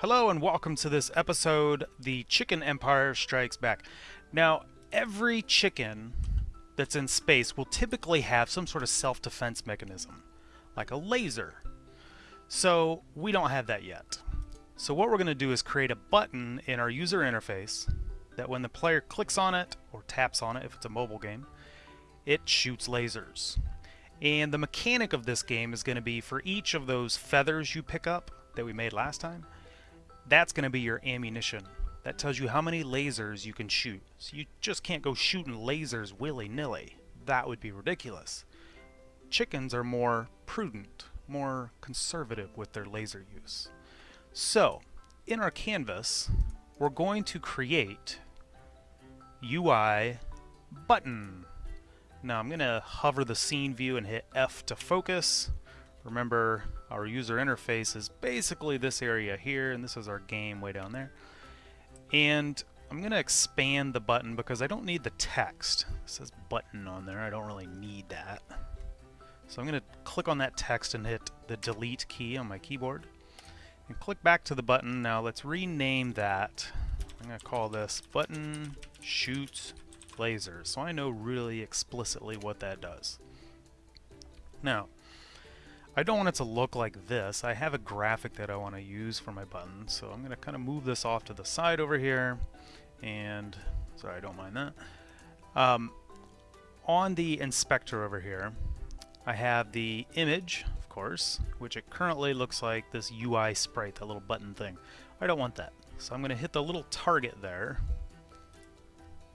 Hello and welcome to this episode, The Chicken Empire Strikes Back. Now, every chicken that's in space will typically have some sort of self-defense mechanism, like a laser. So, we don't have that yet. So what we're going to do is create a button in our user interface that when the player clicks on it, or taps on it if it's a mobile game, it shoots lasers. And the mechanic of this game is going to be for each of those feathers you pick up that we made last time, that's going to be your ammunition. That tells you how many lasers you can shoot. So you just can't go shooting lasers willy-nilly. That would be ridiculous. Chickens are more prudent, more conservative with their laser use. So, in our canvas, we're going to create UI button. Now I'm going to hover the scene view and hit F to focus. Remember, our user interface is basically this area here, and this is our game way down there. And I'm going to expand the button because I don't need the text. It says button on there. I don't really need that. So I'm going to click on that text and hit the delete key on my keyboard. And click back to the button. Now let's rename that. I'm going to call this button shoots laser. So I know really explicitly what that does. Now, I don't want it to look like this. I have a graphic that I want to use for my button, so I'm going to kind of move this off to the side over here. And, sorry, I don't mind that. Um, on the inspector over here, I have the image, of course, which it currently looks like this UI sprite, that little button thing. I don't want that. So I'm going to hit the little target there,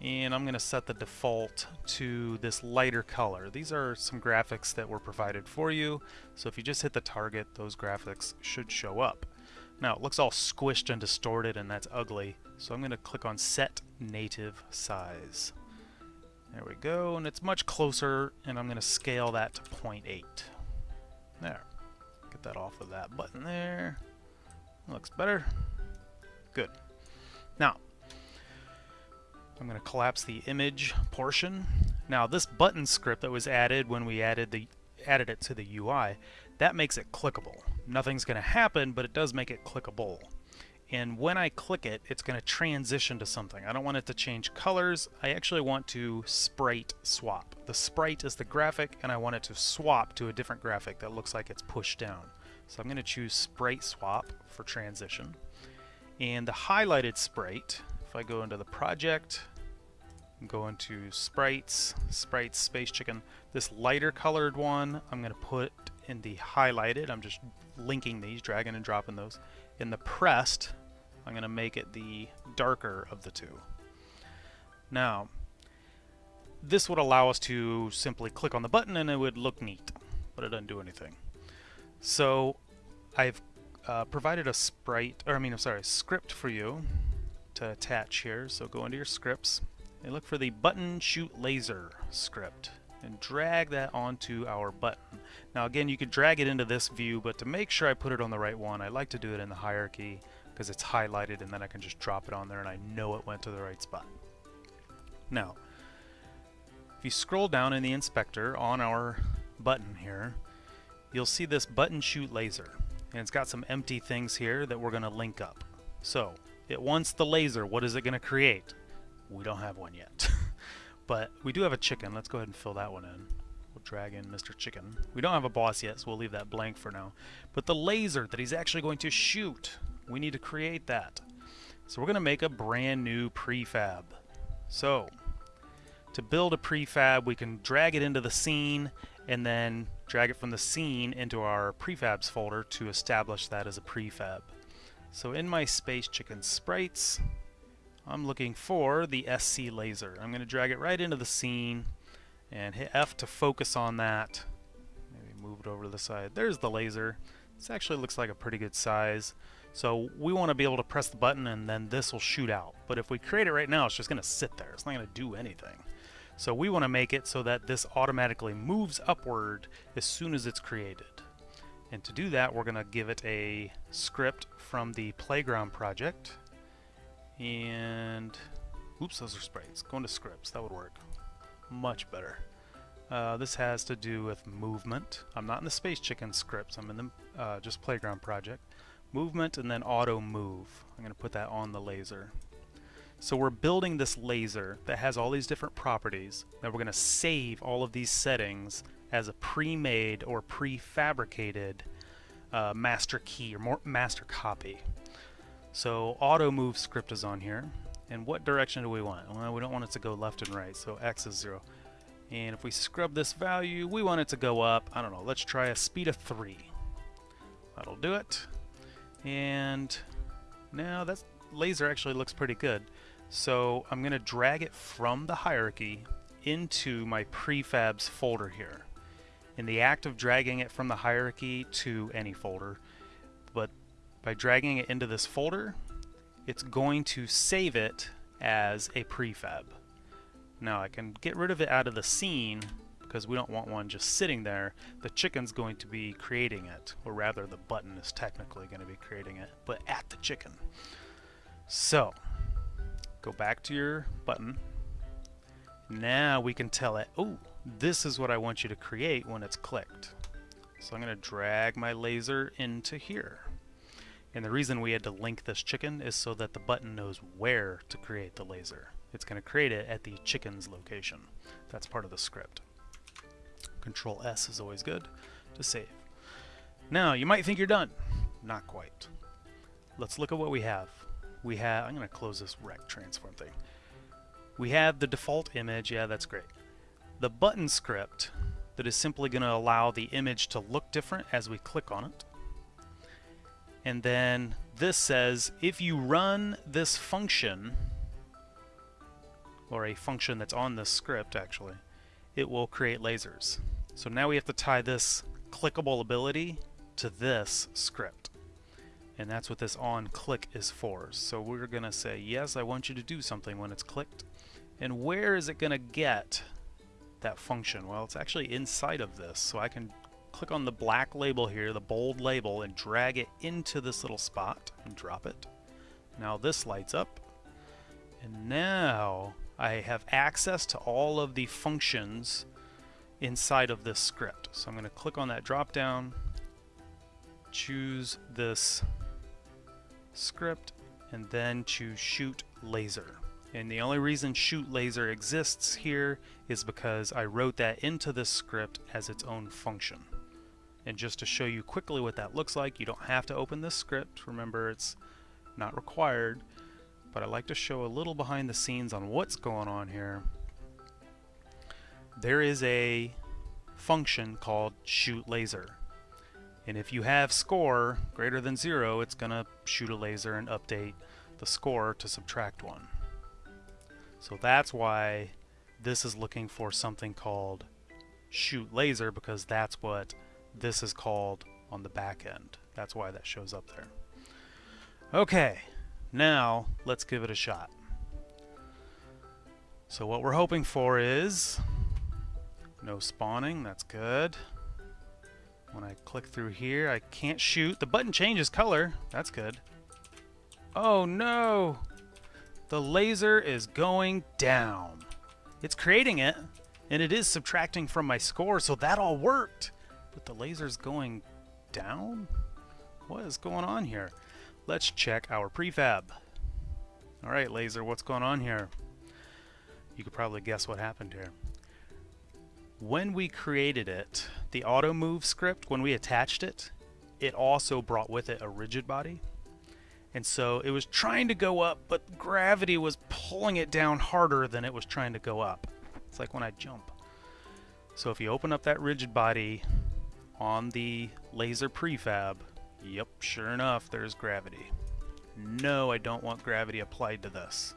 and I'm going to set the default to this lighter color. These are some graphics that were provided for you, so if you just hit the target, those graphics should show up. Now, it looks all squished and distorted, and that's ugly, so I'm going to click on Set Native Size. There we go, and it's much closer, and I'm going to scale that to 0.8. There. Get that off of that button there. Looks better. Good. Now, I'm going to collapse the image portion. Now this button script that was added when we added the added it to the UI, that makes it clickable. Nothing's going to happen, but it does make it clickable. And when I click it, it's going to transition to something. I don't want it to change colors. I actually want to sprite swap. The sprite is the graphic, and I want it to swap to a different graphic that looks like it's pushed down. So I'm going to choose sprite swap for transition. And the highlighted sprite if I go into the project, go into sprites, sprites, space chicken, this lighter colored one I'm going to put in the highlighted. I'm just linking these, dragging and dropping those. In the pressed, I'm going to make it the darker of the two. Now, this would allow us to simply click on the button and it would look neat, but it doesn't do anything. So I've uh, provided a sprite, or I mean, I'm sorry, script for you to attach here. So go into your scripts and look for the button shoot laser script and drag that onto our button. Now again, you could drag it into this view, but to make sure I put it on the right one, I like to do it in the hierarchy because it's highlighted and then I can just drop it on there and I know it went to the right spot. Now, if you scroll down in the inspector on our button here, you'll see this button shoot laser. And it's got some empty things here that we're going to link up. So, it wants the laser. What is it going to create? We don't have one yet. but we do have a chicken. Let's go ahead and fill that one in. We'll drag in Mr. Chicken. We don't have a boss yet, so we'll leave that blank for now. But the laser that he's actually going to shoot, we need to create that. So we're going to make a brand new prefab. So, to build a prefab, we can drag it into the scene and then drag it from the scene into our prefabs folder to establish that as a prefab. So in my Space Chicken sprites, I'm looking for the SC laser. I'm going to drag it right into the scene and hit F to focus on that. Maybe move it over to the side. There's the laser. This actually looks like a pretty good size. So we want to be able to press the button and then this will shoot out. But if we create it right now, it's just going to sit there. It's not going to do anything. So we want to make it so that this automatically moves upward as soon as it's created. And to do that, we're going to give it a script from the Playground project. And, oops, those are sprites. Going to scripts, that would work. Much better. Uh, this has to do with movement. I'm not in the Space Chicken scripts, I'm in the uh, just Playground project. movement and then auto move. I'm going to put that on the laser. So we're building this laser that has all these different properties. Now we're going to save all of these settings as a pre-made or prefabricated uh, master key or master copy. So auto move script is on here. And what direction do we want? Well, we don't want it to go left and right, so x is 0. And if we scrub this value, we want it to go up. I don't know, let's try a speed of 3. That'll do it. And now that laser actually looks pretty good. So I'm going to drag it from the hierarchy into my prefabs folder here. In the act of dragging it from the hierarchy to any folder, but by dragging it into this folder, it's going to save it as a prefab. Now I can get rid of it out of the scene because we don't want one just sitting there. The chicken's going to be creating it, or rather the button is technically going to be creating it, but at the chicken. So, Go back to your button. Now we can tell it, oh, this is what I want you to create when it's clicked. So I'm going to drag my laser into here. And the reason we had to link this chicken is so that the button knows where to create the laser. It's going to create it at the chicken's location. That's part of the script. Control S is always good to save. Now, you might think you're done. Not quite. Let's look at what we have we have, I'm going to close this rect transform thing. We have the default image, yeah, that's great. The button script that is simply going to allow the image to look different as we click on it. And then this says if you run this function, or a function that's on this script actually, it will create lasers. So now we have to tie this clickable ability to this script and that's what this on click is for. So we're gonna say yes I want you to do something when it's clicked and where is it gonna get that function? Well it's actually inside of this so I can click on the black label here the bold label and drag it into this little spot and drop it. Now this lights up and now I have access to all of the functions inside of this script. So I'm going to click on that drop down choose this script and then choose shoot laser. And the only reason shoot laser exists here is because I wrote that into this script as its own function. And just to show you quickly what that looks like, you don't have to open this script. Remember, it's not required. But I like to show a little behind the scenes on what's going on here. There is a function called shoot laser. And if you have score greater than zero, it's going to shoot a laser and update the score to subtract one. So that's why this is looking for something called shoot laser because that's what this is called on the back end. That's why that shows up there. Okay, now let's give it a shot. So what we're hoping for is no spawning, that's good. When I click through here, I can't shoot. The button changes color. That's good. Oh no! The laser is going down. It's creating it, and it is subtracting from my score, so that all worked. But the laser's going down? What is going on here? Let's check our prefab. Alright, laser, what's going on here? You could probably guess what happened here. When we created it, the auto move script, when we attached it, it also brought with it a rigid body. And so it was trying to go up, but gravity was pulling it down harder than it was trying to go up. It's like when I jump. So if you open up that rigid body on the laser prefab, yep, sure enough, there's gravity. No, I don't want gravity applied to this.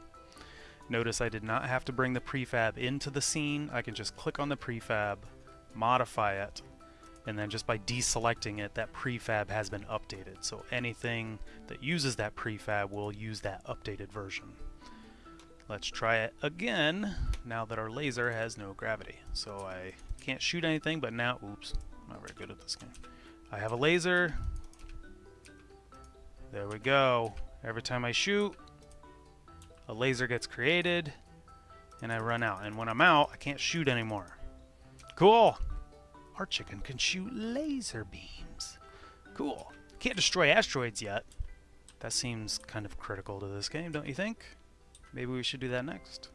Notice I did not have to bring the prefab into the scene. I can just click on the prefab, modify it, and then just by deselecting it, that prefab has been updated. So anything that uses that prefab will use that updated version. Let's try it again now that our laser has no gravity. So I can't shoot anything, but now, oops, I'm not very good at this game. I have a laser. There we go. Every time I shoot, a laser gets created, and I run out. And when I'm out, I can't shoot anymore. Cool! Our chicken can shoot laser beams. Cool. Can't destroy asteroids yet. That seems kind of critical to this game, don't you think? Maybe we should do that next.